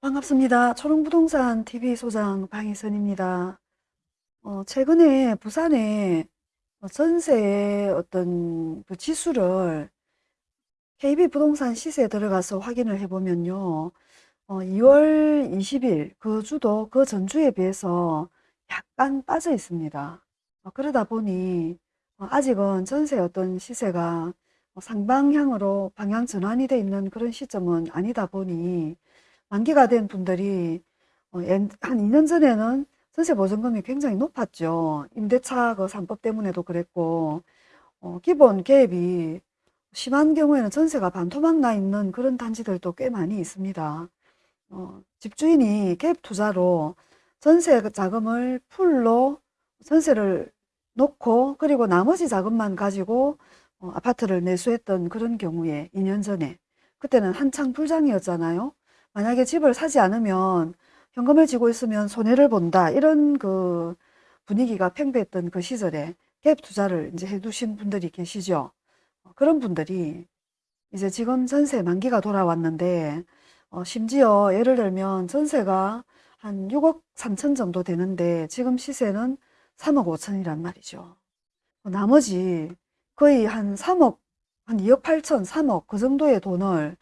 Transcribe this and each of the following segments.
반갑습니다. 초롱부동산 TV 소장 방희선입니다. 어, 최근에 부산에 어, 전세의 어떤 그 지수를 KB부동산 시세에 들어가서 확인을 해보면요. 어, 2월 20일 그 주도 그 전주에 비해서 약간 빠져 있습니다. 어, 그러다 보니 어, 아직은 전세 어떤 시세가 어, 상방향으로 방향 전환이 돼 있는 그런 시점은 아니다 보니 만기가 된 분들이 어, 엔- 한 2년 전에는 전세 보증금이 굉장히 높았죠. 임대차 그 3법 때문에도 그랬고 어, 기본 계획이 심한 경우에는 전세가 반토막 나 있는 그런 단지들도 꽤 많이 있습니다. 어, 집주인이 갭 투자로 전세 자금을 풀로 전세를 놓고 그리고 나머지 자금만 가지고 어, 아파트를 매수했던 그런 경우에 2년 전에 그때는 한창 불장이었잖아요. 만약에 집을 사지 않으면 현금을 쥐고 있으면 손해를 본다 이런 그 분위기가 팽배했던 그 시절에 갭 투자를 이제 해두신 분들이 계시죠. 어, 그런 분들이 이제 지금 전세 만기가 돌아왔는데 어, 심지어 예를 들면 전세가 한 6억 3천 정도 되는데 지금 시세는 3억 5천이란 말이죠. 어, 나머지 거의 한 3억, 한 2억 8천, 3억 그 정도의 돈을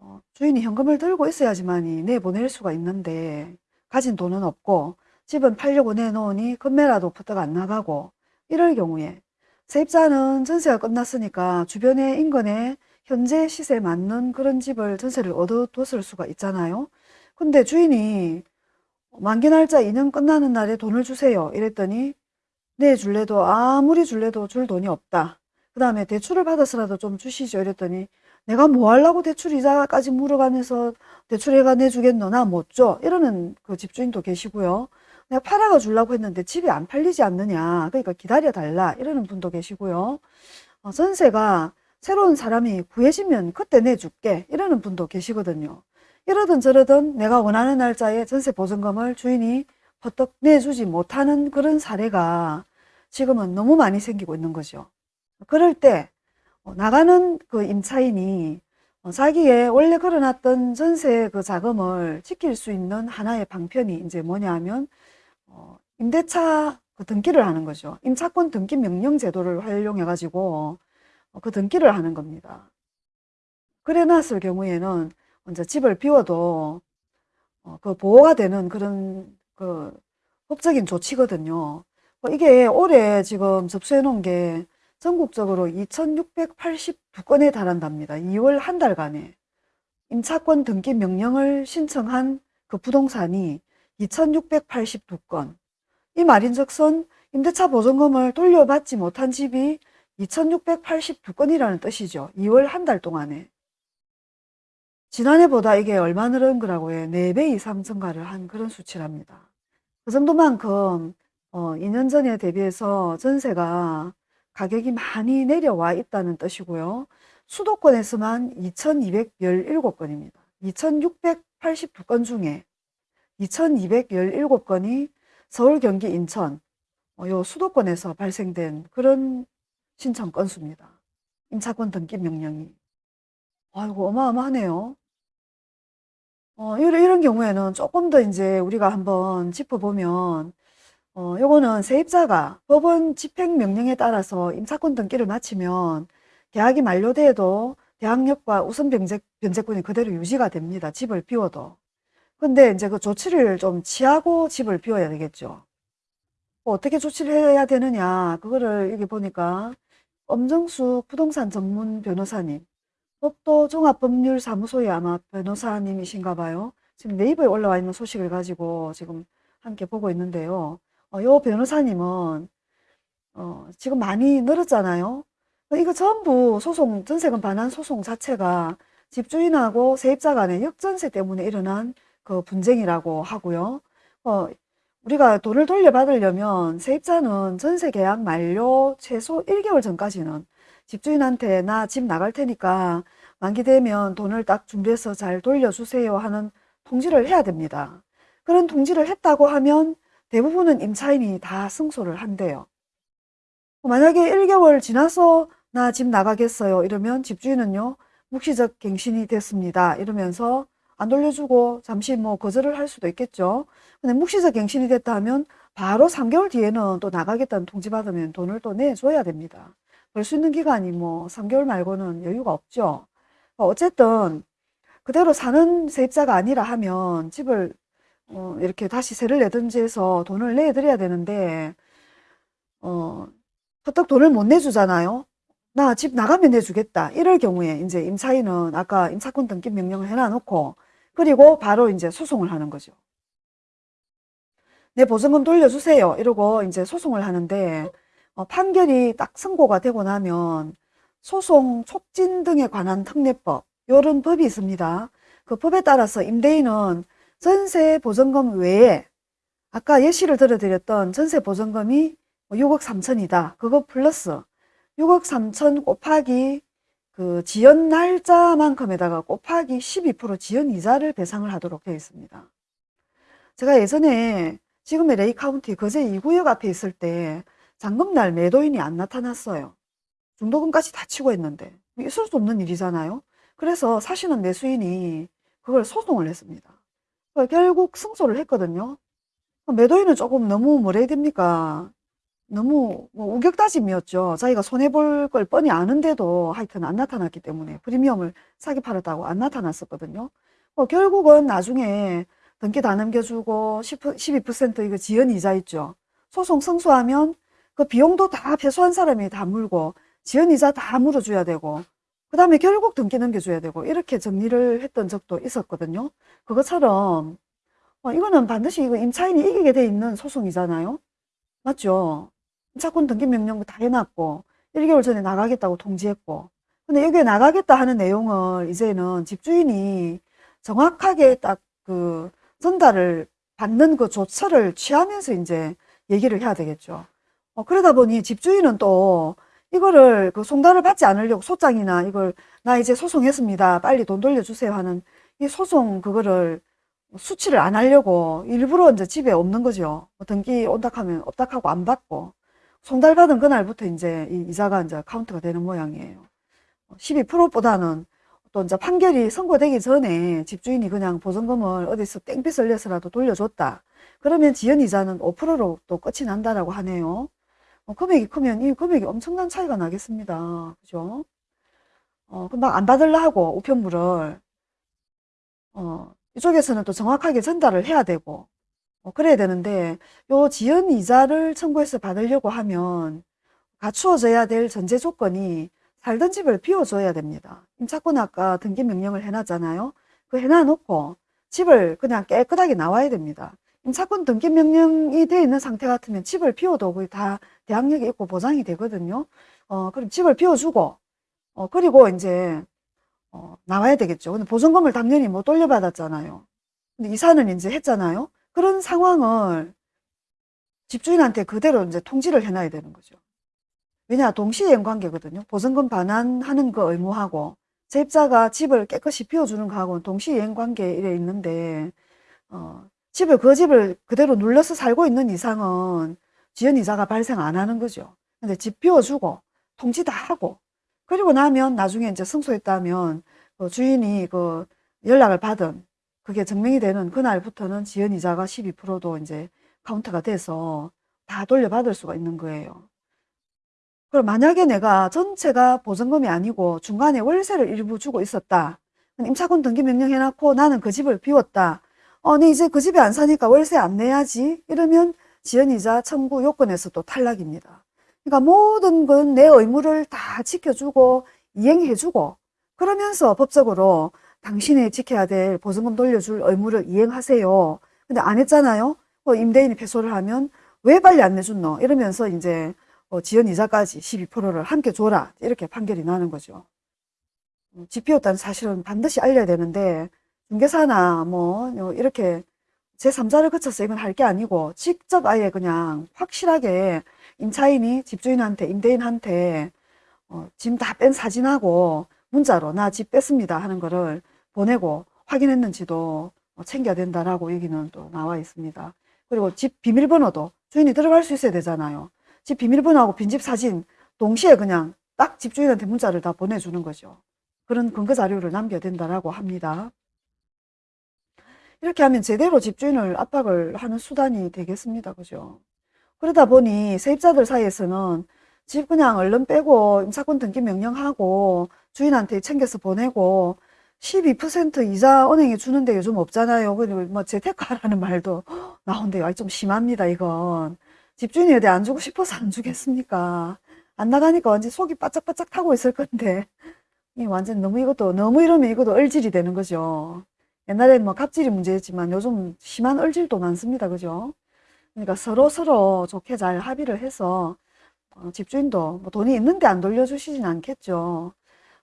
어, 주인이 현금을 들고 있어야지만이 내보낼 수가 있는데 가진 돈은 없고 집은 팔려고 내놓으니 금매라도 부탁 안 나가고 이럴 경우에 세입자는 전세가 끝났으니까 주변의 인근에 현재 시세에 맞는 그런 집을 전세를 얻어뒀을 수가 있잖아요. 근데 주인이 만기 날짜 2년 끝나는 날에 돈을 주세요. 이랬더니 네, 줄래도 아무리 줄래도 줄 돈이 없다. 그 다음에 대출을 받아서라도 좀 주시죠. 이랬더니 내가 뭐 하려고 대출 이자까지 물어가면서 대출해가 내주겠노? 나 못 줘. 이러는 그 집주인도 계시고요. 내가 팔아가 주려고 했는데 집이 안 팔리지 않느냐. 그러니까 기다려 달라. 이러는 분도 계시고요. 어, 전세가 새로운 사람이 구해지면 그때 내줄게. 이러는 분도 계시거든요. 이러든 저러든 내가 원하는 날짜에 전세 보증금을 주인이 버떡 내주지 못하는 그런 사례가 지금은 너무 많이 생기고 있는 거죠. 그럴 때 어, 나가는 그 임차인이 어, 자기의 원래 걸어놨던 전세 그 자금을 지킬 수 있는 하나의 방편이 이제 뭐냐 하면 어, 임대차 그 등기를 하는 거죠. 임차권 등기 명령 제도를 활용해 가지고 어, 그 등기를 하는 겁니다. 그래 놨을 경우에는 이제 집을 비워도 어, 그 보호가 되는 그런 그 법적인 조치거든요. 뭐 이게 올해 지금 접수해 놓은 게 전국적으로 2682건에 달한답니다. 2월 한 달간에 임차권 등기 명령을 신청한 그 부동산이 2682건. 이 말인즉슨 임대차 보증금을 돌려받지 못한 집이 2682건이라는 뜻이죠. 2월 한 달 동안에. 지난해보다 이게 얼마 늘은 거라고 해. 4배 이상 증가를 한 그런 수치랍니다. 그 정도만큼 어, 2년 전에 대비해서 전세가 가격이 많이 내려와 있다는 뜻이고요. 수도권에서만 2217건입니다. 2682건 중에 2217건이 서울, 경기, 인천 어, 요 수도권에서 발생된 그런 신청 건수입니다. 임차권 등기 명령이. 아이고 어마어마하네요. 어, 이런, 이런 경우에는 조금 더 이제 우리가 한번 짚어보면, 어, 요거는 세입자가 법원 집행 명령에 따라서 임차권 등기를 마치면 계약이 만료돼도 대항력과 우선 변제, 변제권이 그대로 유지가 됩니다. 집을 비워도. 근데 이제 그 조치를 좀 취하고 집을 비워야 되겠죠. 뭐 어떻게 조치를 해야 되느냐. 그거를 여기 보니까 엄정숙 부동산 전문 변호사님, 법도 종합법률사무소의 아마 변호사님이신가 봐요. 지금 네이버에 올라와 있는 소식을 가지고 지금 함께 보고 있는데요. 어, 요 변호사님은 어, 지금 많이 늘었잖아요. 이거 전부 소송, 전세금 반환 소송 자체가 집주인하고 세입자 간의 역전세 때문에 일어난 그 분쟁이라고 하고요. 어, 우리가 돈을 돌려받으려면 세입자는 전세 계약 만료 최소 1개월 전까지는 집주인한테 나 집 나갈 테니까 만기되면 돈을 딱 준비해서 잘 돌려주세요 하는 통지를 해야 됩니다. 그런 통지를 했다고 하면 대부분은 임차인이 다 승소를 한대요. 만약에 1개월 지나서 나 집 나가겠어요 이러면 집주인은요 묵시적 갱신이 됐습니다 이러면서 안 돌려주고 잠시 뭐 거절을 할 수도 있겠죠. 근데 묵시적 갱신이 됐다 하면 바로 3개월 뒤에는 또 나가겠다는 통지 받으면 돈을 또 내줘야 됩니다. 벌 수 있는 기간이 뭐 3개월 말고는 여유가 없죠. 어쨌든 그대로 사는 세입자가 아니라 하면 집을 어, 이렇게 다시 세를 내든지 해서 돈을 내드려야 되는데 어, 퍼뜩 돈을 못 내주잖아요. 나 집 나가면 내주겠다. 이럴 경우에 이제 임차인은 아까 임차권 등기 명령을 해놔놓고 그리고 바로 이제 소송을 하는 거죠. 내 보증금 돌려주세요. 이러고 이제 소송을 하는데 어, 판결이 딱 선고가 되고 나면 소송 촉진 등에 관한 특례법 이런 법이 있습니다. 그 법에 따라서 임대인은 전세 보증금 외에 아까 예시를 들어드렸던 전세 보증금이 6억 뭐 3천이다. 그거 플러스 6억 3천 곱하기 그 지연 날짜만큼에다가 곱하기 12% 지연 이자를 배상을 하도록 되어 있습니다. 제가 예전에 지금의 레이 카운티 거제 2구역 앞에 있을 때 잔금날 매도인이 안 나타났어요. 중도금까지 다 치고 했는데 있을 수 없는 일이잖아요. 그래서 사시는 매수인이 그걸 소송을 했습니다. 결국 승소를 했거든요. 매도인은 조금 너무 뭐라 해야 됩니까? 너무 뭐 우격다짐이었죠. 자기가 손해볼 걸 뻔히 아는데도 하여튼 안 나타났기 때문에 프리미엄을 사기 팔았다고 안 나타났었거든요. 뭐 결국은 나중에 등기 다 넘겨주고 10, 12% 이거 지연 이자 있죠. 소송 승소하면 그 비용도 다 패소한 사람이 다 물고 지연 이자 다 물어줘야 되고 그 다음에 결국 등기 넘겨줘야 되고 이렇게 정리를 했던 적도 있었거든요. 그것처럼 어, 이거는 반드시 이거 임차인이 이기게 돼 있는 소송이잖아요. 맞죠? 임차권 등기 명령 다 해놨고 1개월 전에 나가겠다고 통지했고 근데 여기에 나가겠다 하는 내용을 이제는 집주인이 정확하게 딱 그 전달을 받는 그 조처를 취하면서 이제 얘기를 해야 되겠죠. 어, 그러다 보니 집주인은 또 이거를 그 송달을 받지 않으려고 소장이나 이걸 나 이제 소송했습니다. 빨리 돈 돌려주세요 하는 이 소송 그거를 수치를 안 하려고 일부러 이제 집에 없는 거죠. 뭐 등기 온다 하면 없다 하고 안 받고 송달 받은 그날부터 이제 이 이자가 이제 카운트가 되는 모양이에요. 12%보다는 또 이제 판결이 선고되기 전에 집주인이 그냥 보증금을 어디서 땡빛을 내서라도 돌려줬다. 그러면 지연 이자는 5%로 또 끝이 난다라고 하네요. 어, 금액이 크면 이 금액이 엄청난 차이가 나겠습니다. 그죠? 어, 금방 안 받으려 하고 우편물을 어, 이쪽에서는 또 정확하게 전달을 해야 되고 어, 그래야 되는데 요 지연 이자를 청구해서 받으려고 하면 갖추어져야 될 전제 조건이 살던 집을 비워줘야 됩니다. 임차권 아까 등기 명령을 해놨잖아요. 그 해놔놓고 집을 그냥 깨끗하게 나와야 됩니다. 임차권 등기 명령이 되어 있는 상태 같으면 집을 비워도 거의 다 대항력이 있고 보장이 되거든요. 어, 그럼 집을 비워주고, 어, 그리고 이제, 어, 나와야 되겠죠. 근데 보증금을 당연히 못 돌려받았잖아요. 근데 이사는 이제 했잖아요. 그런 상황을 집주인한테 그대로 이제 통지를 해놔야 되는 거죠. 왜냐, 동시이행 관계거든요. 보증금 반환하는 거 의무하고, 세입자가 집을 깨끗이 비워주는 거하고는 동시이행 관계에 있는데, 어, 집을, 그 집을 그대로 눌러서 살고 있는 이상은 지연 이자가 발생 안 하는 거죠. 근데 집 비워주고, 통지 다 하고, 그리고 나면 나중에 이제 승소했다면, 그 주인이 그 연락을 받은 그게 증명이 되는 그날부터는 지연 이자가 12%도 이제 카운트가 돼서 다 돌려받을 수가 있는 거예요. 그럼 만약에 내가 전체가 보증금이 아니고 중간에 월세를 일부 주고 있었다. 임차권 등기 명령 해놓고 나는 그 집을 비웠다. 어, 네 이제 그 집에 안 사니까 월세 안 내야지. 이러면 지연이자 청구 요건에서 또 탈락입니다. 그러니까 모든 건 내 의무를 다 지켜주고 이행해주고 그러면서 법적으로 당신이 지켜야 될 보증금 돌려줄 의무를 이행하세요. 근데 안 했잖아요. 뭐 임대인이 패소를 하면 왜 빨리 안 내줬노? 이러면서 이제 어, 지연 이자까지 12%를 함께 줘라. 이렇게 판결이 나는 거죠. 음, 집 비웠다는 사실은 반드시 알려야 되는데 중개사나 뭐 이렇게 제3자를 거쳐서 이건 할 게 아니고 직접 아예 그냥 확실하게 임차인이 집주인한테 임대인한테 어, 짐 다 뺀 사진하고 문자로 나 집 뺐습니다 하는 거를 보내고 확인했는지도 어, 챙겨야 된다라고 얘기는 또 나와 있습니다. 그리고 집 비밀번호도 주인이 들어갈 수 있어야 되잖아요. 집 비밀번호하고 빈집 사진 동시에 그냥 딱 집주인한테 문자를 다 보내주는 거죠. 그런 근거 자료를 남겨야 된다라고 합니다. 이렇게 하면 제대로 집주인을 압박을 하는 수단이 되겠습니다. 그죠? 그러다 보니 세입자들 사이에서는 집 그냥 얼른 빼고 임차권 등기 명령하고 주인한테 챙겨서 보내고 12% 이자 은행에 주는데 요즘 없잖아요. 그리고 뭐 재테크하라는 말도 나온대요. 아이, 좀 심합니다, 이건. 집주인이 어디 안 주고 싶어서 안 주겠습니까? 안 나가니까 완전 속이 바짝바짝 타고 있을 건데. 이 완전 너무 이것도, 너무 이러면 이것도 얼질이 되는 거죠. 옛날에는 뭐 갑질이 문제였지만 요즘 심한 얼질도 많습니다. 그죠? 그러니까 서로 서로 좋게 잘 합의를 해서 어, 집주인도 뭐 돈이 있는데 안 돌려주시진 않겠죠.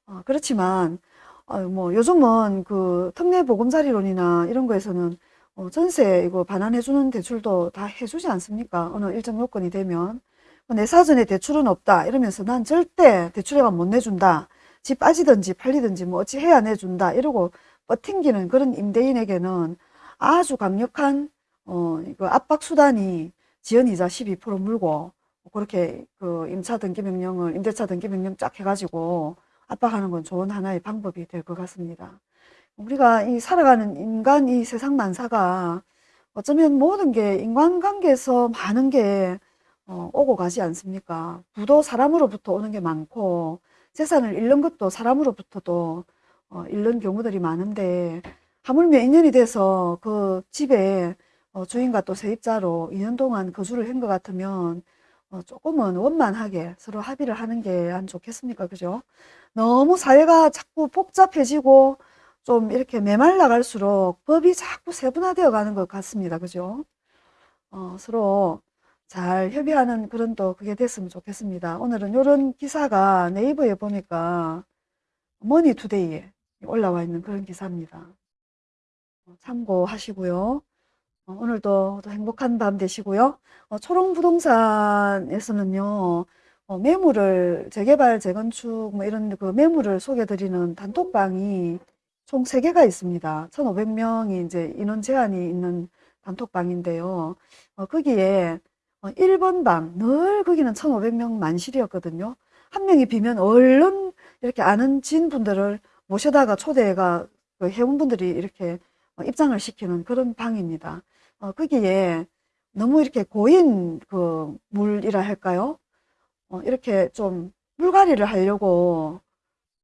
어, 그렇지만 어, 뭐 요즘은 그 특례 보금자리론이나 이런 거에서는 어, 전세 이거 반환해주는 대출도 다 해주지 않습니까? 어느 일정 요건이 되면 뭐내 사전에 대출은 없다 이러면서 난 절대 대출에가 못 내준다. 집 빠지든지 팔리든지 뭐 어찌 해야 내준다 이러고 버팅기는 그런 임대인에게는 아주 강력한 어, 이거 압박 수단이 지연이자 12% 물고 그렇게 그 임차 등기 명령을 임대차 등기 명령 쫙 해가지고 압박하는 건 좋은 하나의 방법이 될 것 같습니다. 우리가 이 살아가는 인간 이 세상 만사가 어쩌면 모든 게 인간관계에서 많은 게 어, 오고 가지 않습니까? 부도 사람으로부터 오는 게 많고 재산을 잃는 것도 사람으로부터도 어, 잃는 경우들이 많은데 하물며 인연이 돼서 그 집에 어, 주인과 또 세입자로 2년 동안 거주를 한 것 같으면 어, 조금은 원만하게 서로 합의를 하는 게 안 좋겠습니까? 그죠? 너무 사회가 자꾸 복잡해지고 좀 이렇게 메말라 갈수록 법이 자꾸 세분화되어 가는 것 같습니다. 그죠? 어, 서로 잘 협의하는 그런 또 그게 됐으면 좋겠습니다. 오늘은 이런 기사가 네이버에 보니까 머니투데이에 올라와 있는 그런 기사입니다. 어, 참고하시고요. 어, 오늘도 또 행복한 밤 되시고요. 어, 초롱부동산에서는요, 어, 매물을 재개발, 재건축 뭐 이런 그 매물을 소개드리는 단톡방이 총 3개가 있습니다. 1,500명이 이제 인원 제한이 있는 단톡방인데요. 어, 거기에 어, 1번 방, 늘 거기는 1,500명 만실이었거든요. 한 명이 비면 얼른 이렇게 아는 지인분들을 모셔다가 초대가 그 회원분들이 이렇게 어, 입장을 시키는 그런 방입니다. 어, 거기에 너무 이렇게 고인 그 물이라 할까요? 어, 이렇게 좀 물갈이를 하려고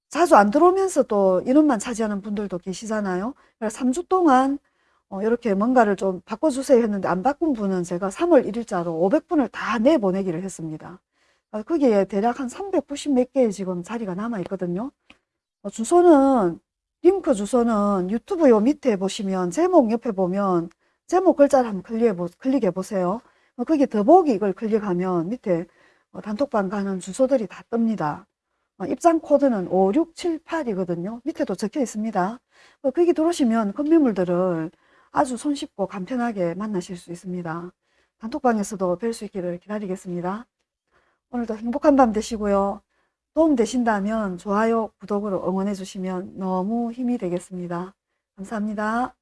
자주 안 들어오면서 또 인원만 차지하는 분들도 계시잖아요. 그래서 3주 동안 어, 이렇게 뭔가를 좀 바꿔주세요 했는데 안 바꾼 분은 제가 3월 1일자로 500분을 다 내보내기를 했습니다. 어, 거기에 대략 한 390 몇 개의 지금 자리가 남아 있거든요. 어, 주소는 링크 주소는 유튜브 요 밑에 보시면 제목 옆에 보면 제목 글자를 한번 클릭해, 보, 클릭해 보세요. 어, 거기 더보기 이걸 클릭하면 밑에 어, 단톡방 가는 주소들이 다 뜹니다. 어, 입장 코드는 5678이거든요. 밑에도 적혀 있습니다. 어, 거기 들어오시면 건매물들을 아주 손쉽고 간편하게 만나실 수 있습니다. 단톡방에서도 뵐 수 있기를 기다리겠습니다. 오늘도 행복한 밤 되시고요. 도움 되신다면 좋아요, 구독으로 응원해 주시면 너무 힘이 되겠습니다. 감사합니다.